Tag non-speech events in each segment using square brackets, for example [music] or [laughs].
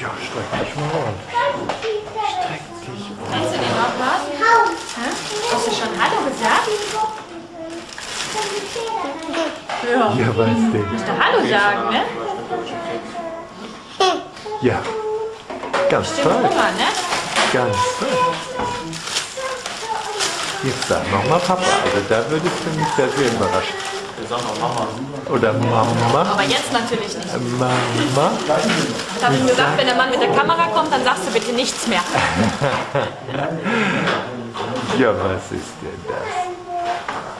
Ja, streck dich mal ordentlich. Streck dich Kennst du den noch was? Hä? Hast du schon Hallo gesagt? Ja. Ja, weißt du. Musst du Hallo sagen, ne? Ja. Ganz toll. Hunger, ne? Ganz toll. Jetzt sag nochmal Papa. Also da würdest du mich sehr, sehr überraschen. Oder Mama. Aber jetzt natürlich nicht. Mama. Ich habe ihm gesagt, wenn der Mann mit der Kamera kommt, dann sagst du bitte nichts mehr. [laughs] Ja, was ist denn das?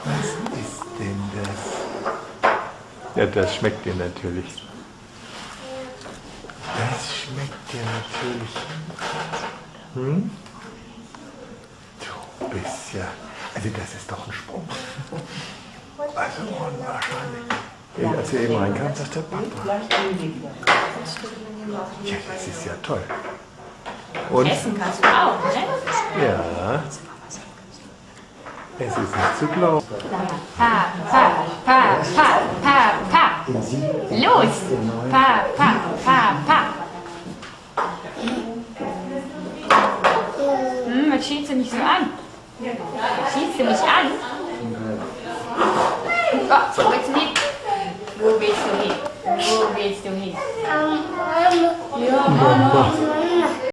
Was ist denn das? Ja, das schmeckt dir natürlich. Das schmeckt dir natürlich. Hm? Du bist ja. Also, das ist doch ein Sprung. Also, unwahrscheinlich. Ja, Als wir eben reinkamen, sagt der Papa. Ja, das ist ja toll. Und? Essen kannst du auch, ne? Ja. Es ist nicht zu glauben. Pa, pa, pa, pa, pa, pa. Los! Pa, pa, pa, pa. Hm, was schielst du nicht so an? Schielst du mich an? Go So it's me. Go be to him. Go be to him. Um, yeah.